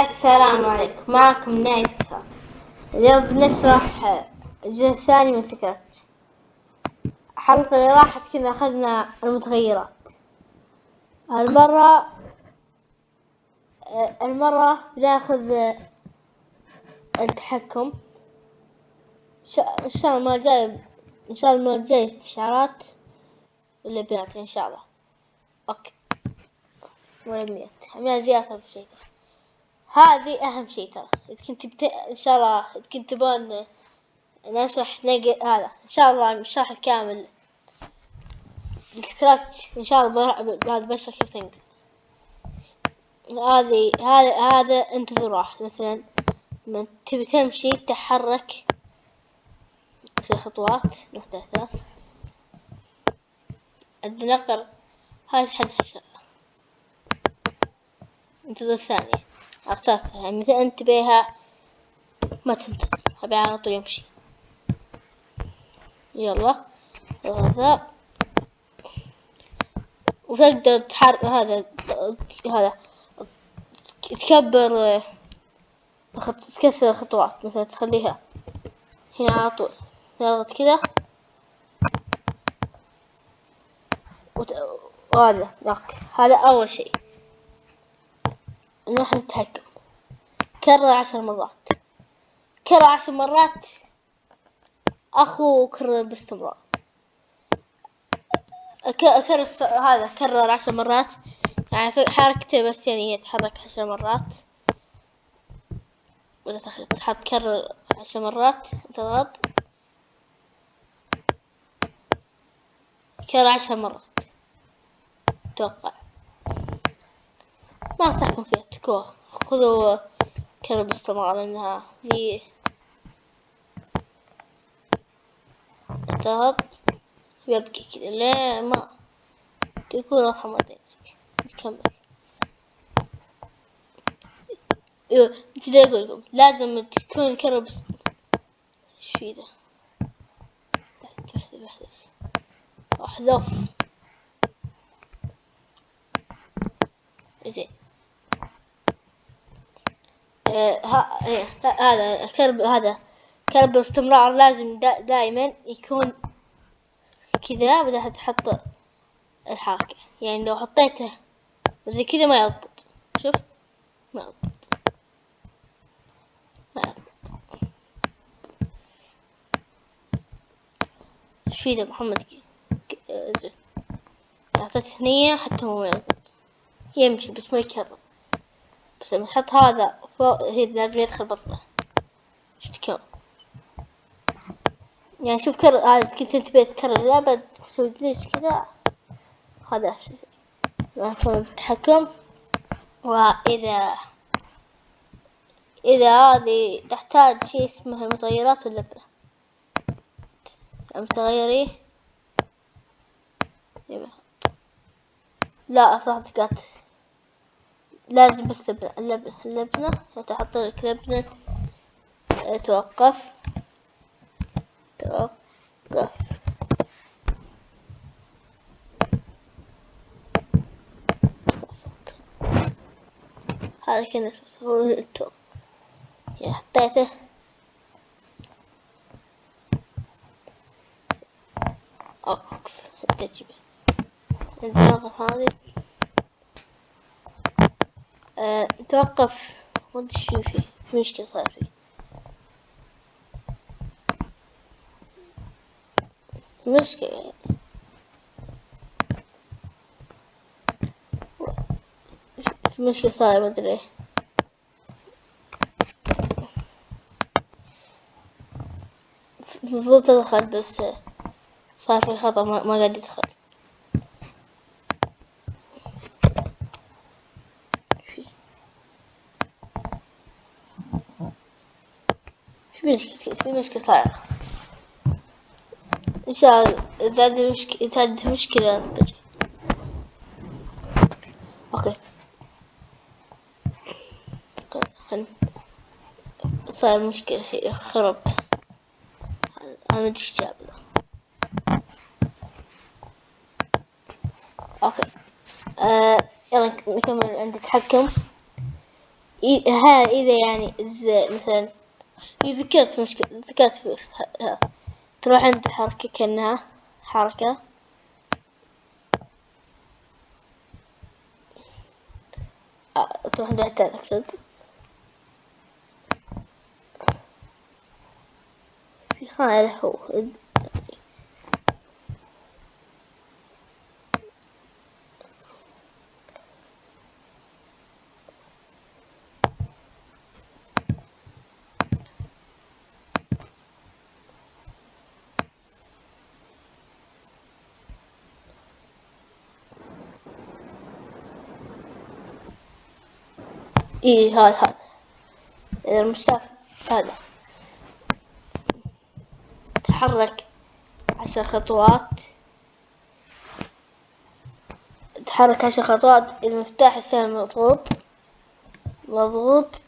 السلام عليكم. معكم نايفة. اليوم بنشرح الجزء الثاني من سكراتش الحلقة اللي راحت كنا أخذنا المتغيرات. المرة المرة بناخذ التحكم. إن شاء الله الجاي إن شاء الله المرة الجاية استشعارات ولا بنات إن شاء الله. أوكي. ولا مية. مية ذي أصعب شيء. هذه أهم شيء ترى. إذا كنت بت... إن شاء الله إذا كنت تبون نشرح نقل هذا. إن شاء الله الشرح الكامل. السكراتش إن شاء الله بعد بشرح كيف تنقز هذه هذا هذا انتظر واحد مثلا. لما تبي تمشي تحرك في خطوات واحدة ثلاث. النقر حدث عشر انتظر الثانية اخترتها يعني مثل أنت بيها ما تنتظر أبي على طول يمشي. يلا. هذا وتقدر تحرك هذا هذا. تكبر تكثر خطوات مثلا تخليها هنا على طول. نضغط كذا. وهذا. هذا أول شيء. نروح نتحكم كرر عشر مرات. كرر عشر مرات. أخو كرر باستمرار كرر هذا كرر عشر مرات. يعني حركته بس يعني يتحرك عشر مرات. وإذا تحط كرر عشر مرات. تضغط كرر عشر مرات. أتوقع ما أنصحكم فيها. اتركوها خذوا كذا باستمرار لأنها ذي انتهت. يبكي كذا. لا ما. تكون أرحم والديك نكمل. أيوه نسيت أقول لكم. لازم تكون الكرة بس. إيش في ده؟ بحث بحث. أحذف. زين. هذا الكلب هذا كلب باستمرار لازم دا دائما يكون كذا بدها تحط الحركة. يعني لو حطيته زي كذا ما يضبط. شوف ما يضبط. ما يضبط. إيش محمد؟ زين. حطيت ثنية حتى هو ما يضبط. يمشي بس ما يكرر. بس لما تحط هذا فوق لازم يدخل بطنه. شفت كم يعني شوف كرر هذا كنت أنت تكرر الأبد تسوي ليش كذا. هذا معكم التحكم وإذا إذا هذه تحتاج شيء اسمه متغيرات اللبنة. متغيري؟ لا صح تقات لازم بس لبنة اللبنة تحط لك لبنة توقف. توقف. هذا كان التوقف يا حطيته. أوقف. التجربة عندنا هذه أه توقف ما شو فيه في مشكلة صار فيه. مشكلة يعني. في مشكلة صار ما أدري. المفروض تدخل بس صار في خطأ ما قاعد يدخل. في مشكلة في مشكلة صايرة إن شاء الله إذا هذه مشكلة إذا هذه مشكلة بجي أوكي خل صاير مشكلة هي خرب أنا مدري إيش جاب أوكي آه يلا نكمل عند التحكم إي- ها إذا يعني إذا مثلا إذا ذكرت مشكلة ذكرت في ها- تروح عند حركة كأنها حركة. آه، تروح عند التالت أقصد. في خانة هو إيه هذا هذا. المسافة هذا. تحرك عشر خطوات. تحرك عشر خطوات. المفتاح السهم مضغوط. مضغوط.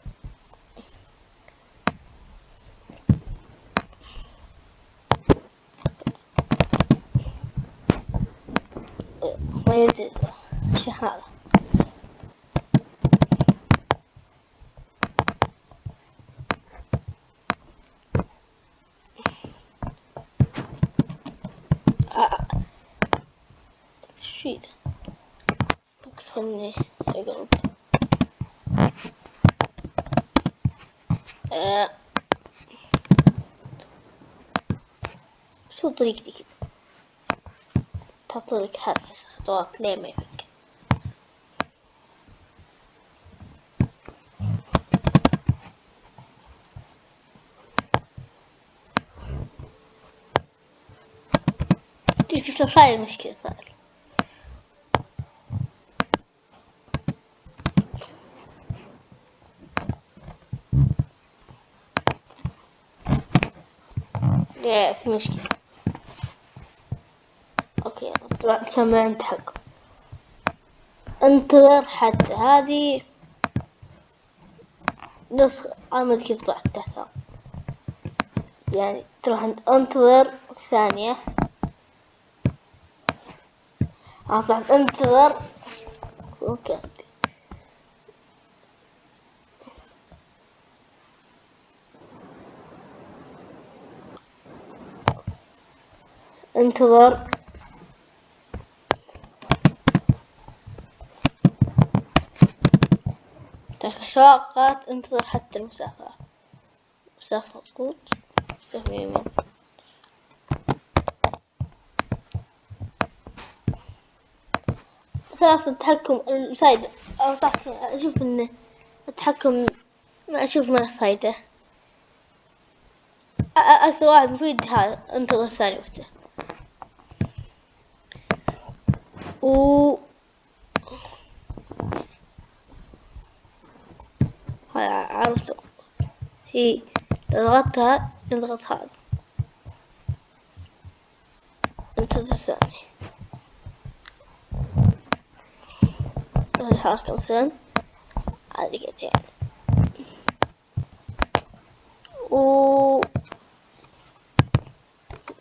ما يدري شو هذا آه. شو ذا اكفني يقرب آه. شو طريق دي كده تطرق حركة خطوات ليه ما يفك لا في مشكلة. أوكي طلع كم عند حق. انتظر حتى. هذه نسخة أنا ما كيف طلعت تحتها. يعني تروح انتظر ثانية. آه صح انتظر أوكي. انتظر تشاقت انتظر حتى المسافة. مسافة مضغوط مسافة يمين. خلاص التحكم الفايدة. أنصحك أشوف إن التحكم ما أشوف ما فايدة. أكثر واحد مفيد هذا انتظر ثاني وقته و عرفته. هي إذا ضغطتها يضغط هذا انتظر ثاني الحركة مثلا. هذه قد يعني. و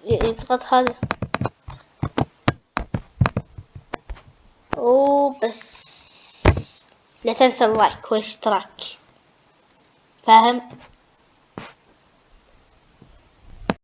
يضغط هذا. وبس لا تنسى اللايك والاشتراك. فاهم؟